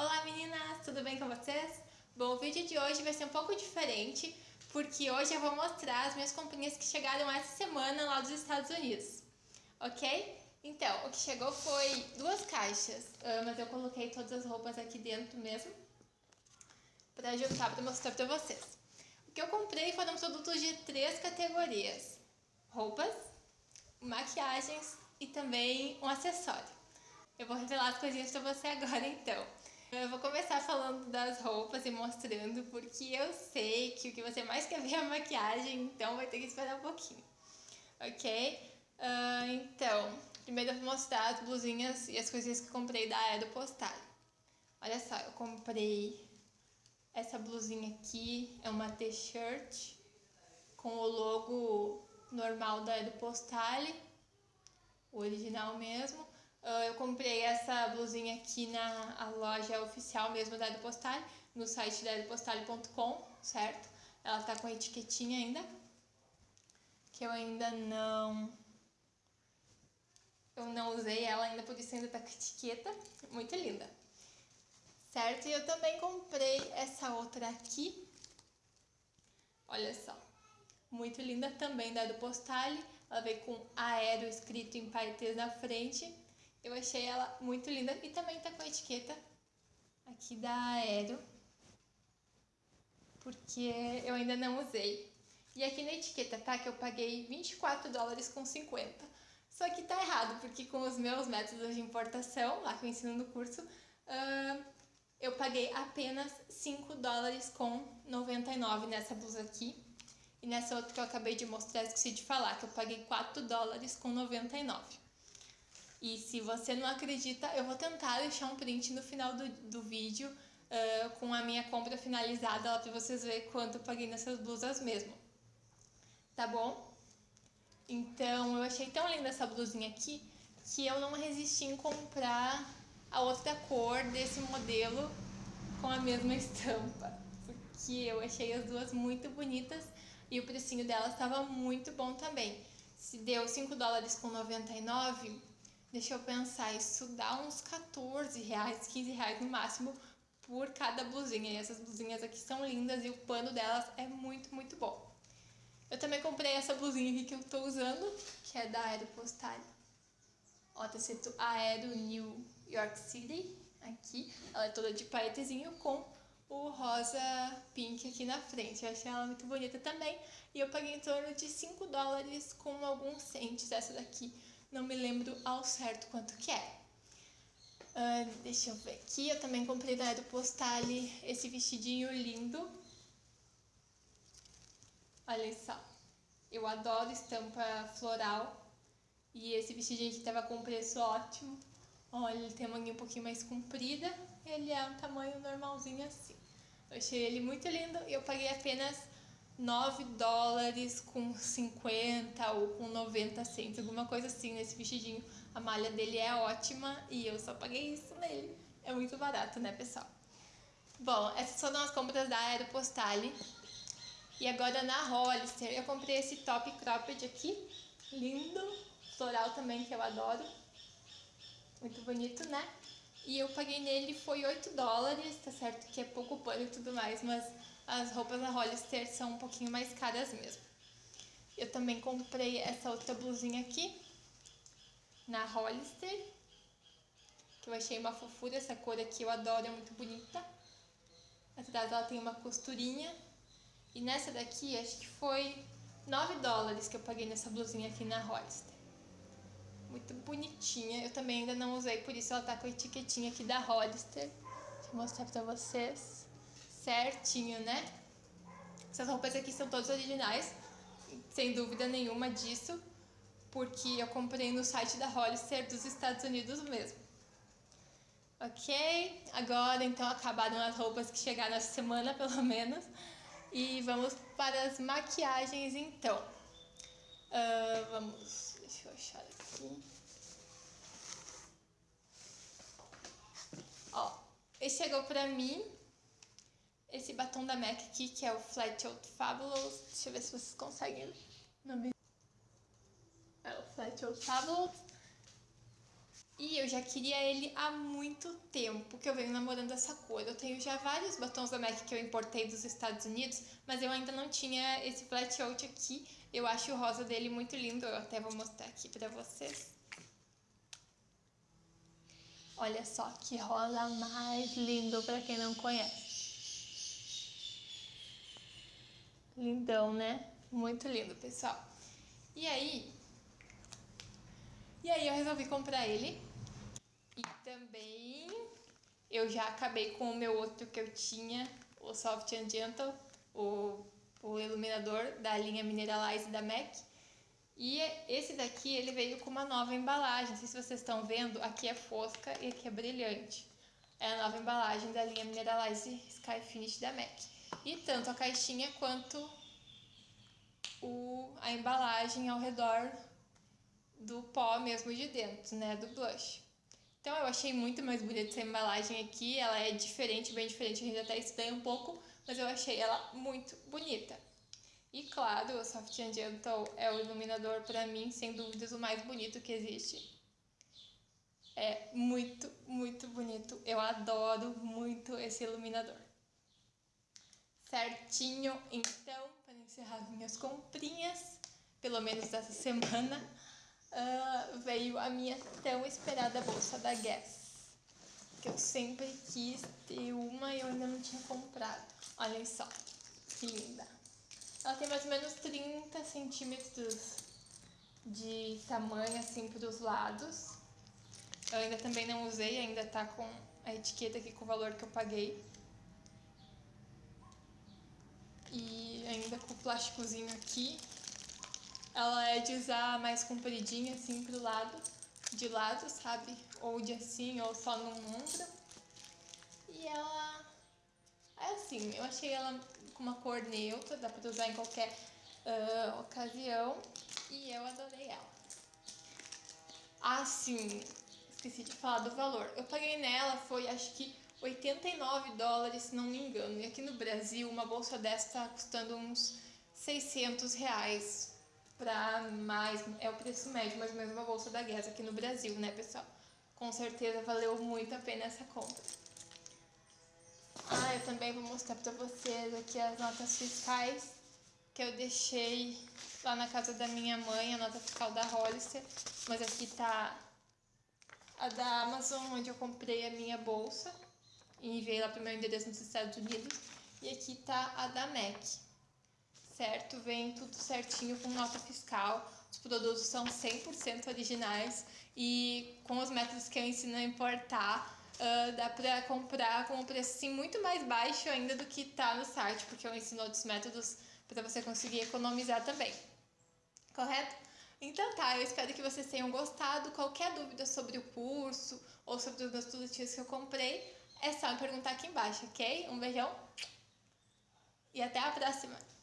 Olá meninas, tudo bem com vocês? Bom, o vídeo de hoje vai ser um pouco diferente, porque hoje eu vou mostrar as minhas comprinhas que chegaram essa semana lá dos Estados Unidos, ok? Então, o que chegou foi duas caixas, ah, mas eu coloquei todas as roupas aqui dentro mesmo, para juntar para mostrar para vocês. O que eu comprei foram produtos de três categorias, roupas, maquiagens e também um acessório. Eu vou revelar as coisinhas para você agora então. Eu vou começar falando das roupas e mostrando, porque eu sei que o que você mais quer ver é a maquiagem, então vai ter que esperar um pouquinho. Ok? Uh, então, primeiro eu vou mostrar as blusinhas e as coisinhas que comprei da Aeropostal. Olha só, eu comprei essa blusinha aqui, é uma t-shirt com o logo normal da Aeropostale, o original mesmo. Uh, eu comprei essa blusinha aqui na loja oficial mesmo da Aeropostale, no site da aeropostale.com, certo? Ela tá com a etiquetinha ainda, que eu ainda não... Eu não usei ela ainda, por isso ainda tá com etiqueta. Muito linda. Certo? E eu também comprei essa outra aqui. Olha só. Muito linda também da Aeropostale. Ela veio com aéreo escrito em paetês na frente eu achei ela muito linda e também tá com a etiqueta aqui da Aero, porque eu ainda não usei. E aqui na etiqueta tá que eu paguei 24 dólares com 50. Só que tá errado, porque com os meus métodos de importação, lá que eu ensino no curso, uh, eu paguei apenas 5 dólares com 99 nessa blusa aqui. E nessa outra que eu acabei de mostrar, esqueci de falar, que eu paguei 4 dólares com 99. E se você não acredita, eu vou tentar deixar um print no final do, do vídeo uh, com a minha compra finalizada lá para vocês verem quanto eu paguei nessas blusas mesmo. Tá bom? Então, eu achei tão linda essa blusinha aqui que eu não resisti em comprar a outra cor desse modelo com a mesma estampa. Porque eu achei as duas muito bonitas e o precinho delas estava muito bom também. Se deu 5 dólares com 99, Deixa eu pensar, isso dá uns 14 reais, 15 reais no máximo por cada blusinha. E essas blusinhas aqui são lindas e o pano delas é muito, muito bom. Eu também comprei essa blusinha aqui que eu tô usando, que é da Aeropostale. Ó, tá escrito Aero New York City aqui. Ela é toda de paetezinho com o rosa pink aqui na frente. Eu achei ela muito bonita também. E eu paguei em torno de 5 dólares com alguns centes essa daqui não me lembro ao certo quanto que é. Uh, deixa eu ver aqui, eu também comprei da Aeropostale esse vestidinho lindo. Olha só, eu adoro estampa floral. E esse vestidinho aqui tava com preço ótimo. Olha, ele tem a manguinha um pouquinho mais comprida. Ele é um tamanho normalzinho assim. Eu achei ele muito lindo e eu paguei apenas 9 dólares com 50 ou com 90 centos, alguma coisa assim nesse vestidinho. A malha dele é ótima e eu só paguei isso nele. É muito barato, né, pessoal? Bom, essas foram as compras da Aeropostale. E agora na Hollister eu comprei esse top cropped aqui, lindo, floral também que eu adoro. Muito bonito, né? E eu paguei nele foi 8 dólares, tá certo que é pouco pano e tudo mais, mas as roupas da Hollister são um pouquinho mais caras mesmo. Eu também comprei essa outra blusinha aqui, na Hollister, que eu achei uma fofura, essa cor aqui eu adoro, é muito bonita. Atrás ela tem uma costurinha. E nessa daqui, acho que foi 9 dólares que eu paguei nessa blusinha aqui na Hollister. Muito bonitinha, eu também ainda não usei, por isso ela tá com a etiquetinha aqui da Hollister. Deixa eu mostrar pra vocês certinho, né? Essas roupas aqui são todas originais, sem dúvida nenhuma disso, porque eu comprei no site da Hollister dos Estados Unidos mesmo. Ok? Agora, então, acabaram as roupas que chegaram essa semana, pelo menos. E vamos para as maquiagens, então. Uh, vamos... Deixa eu achar aqui. Esse chegou pra mim esse batom da MAC aqui, que é o Flat Out Fabulous. Deixa eu ver se vocês conseguem ver. É o Flat Out Fabulous. E eu já queria ele há muito tempo que eu venho namorando essa cor. Eu tenho já vários batons da MAC que eu importei dos Estados Unidos, mas eu ainda não tinha esse flat out aqui. Eu acho o rosa dele muito lindo, eu até vou mostrar aqui pra vocês. Olha só que rosa mais lindo pra quem não conhece. Lindão, né? Muito lindo, pessoal. E aí... E aí eu resolvi comprar ele e também eu já acabei com o meu outro que eu tinha, o Soft and Gentle, o, o iluminador da linha Mineralize da MAC. E esse daqui, ele veio com uma nova embalagem, não sei se vocês estão vendo, aqui é fosca e aqui é brilhante. É a nova embalagem da linha Mineralize Sky Finish da MAC. E tanto a caixinha quanto o, a embalagem ao redor do pó mesmo de dentro, né, do blush. Então eu achei muito mais bonita essa embalagem aqui, ela é diferente, bem diferente, a gente até estranha um pouco, mas eu achei ela muito bonita. E claro, o Soft Gentle é o iluminador para mim, sem dúvidas, o mais bonito que existe. É muito, muito bonito. Eu adoro muito esse iluminador. Certinho, então, para encerrar minhas comprinhas, pelo menos dessa semana, uh, veio a minha tão esperada bolsa da Guess. Que eu sempre quis ter uma e eu ainda não tinha comprado. Olhem só, que linda. Ela tem mais ou menos 30 centímetros de tamanho assim para os lados. Eu ainda também não usei, ainda tá com a etiqueta aqui com o valor que eu paguei. E ainda com o plásticozinho aqui, ela é de usar mais compridinha, assim, pro lado, de lado, sabe? Ou de assim, ou só no ombro. E ela é assim, eu achei ela com uma cor neutra, dá pra usar em qualquer uh, ocasião. E eu adorei ela. Assim, esqueci de falar do valor. Eu paguei nela, foi acho que 89 dólares, se não me engano. E aqui no Brasil, uma bolsa dessa tá custando uns 600 reais para mais, é o preço médio, mais ou menos uma bolsa da Guess aqui no Brasil, né, pessoal? Com certeza valeu muito a pena essa compra. Ah, eu também vou mostrar para vocês aqui as notas fiscais que eu deixei lá na casa da minha mãe, a nota fiscal da Hollister, mas aqui tá a da Amazon, onde eu comprei a minha bolsa e enviei lá para o meu endereço nos Estados Unidos, e aqui tá a da MAC certo? Vem tudo certinho com nota fiscal. Os produtos são 100% originais e com os métodos que eu ensino a importar, uh, dá pra comprar com um preço assim, muito mais baixo ainda do que tá no site, porque eu ensino outros métodos para você conseguir economizar também. Correto? Então tá, eu espero que vocês tenham gostado. Qualquer dúvida sobre o curso ou sobre os meus produtos que eu comprei, é só me perguntar aqui embaixo, ok? Um beijão e até a próxima!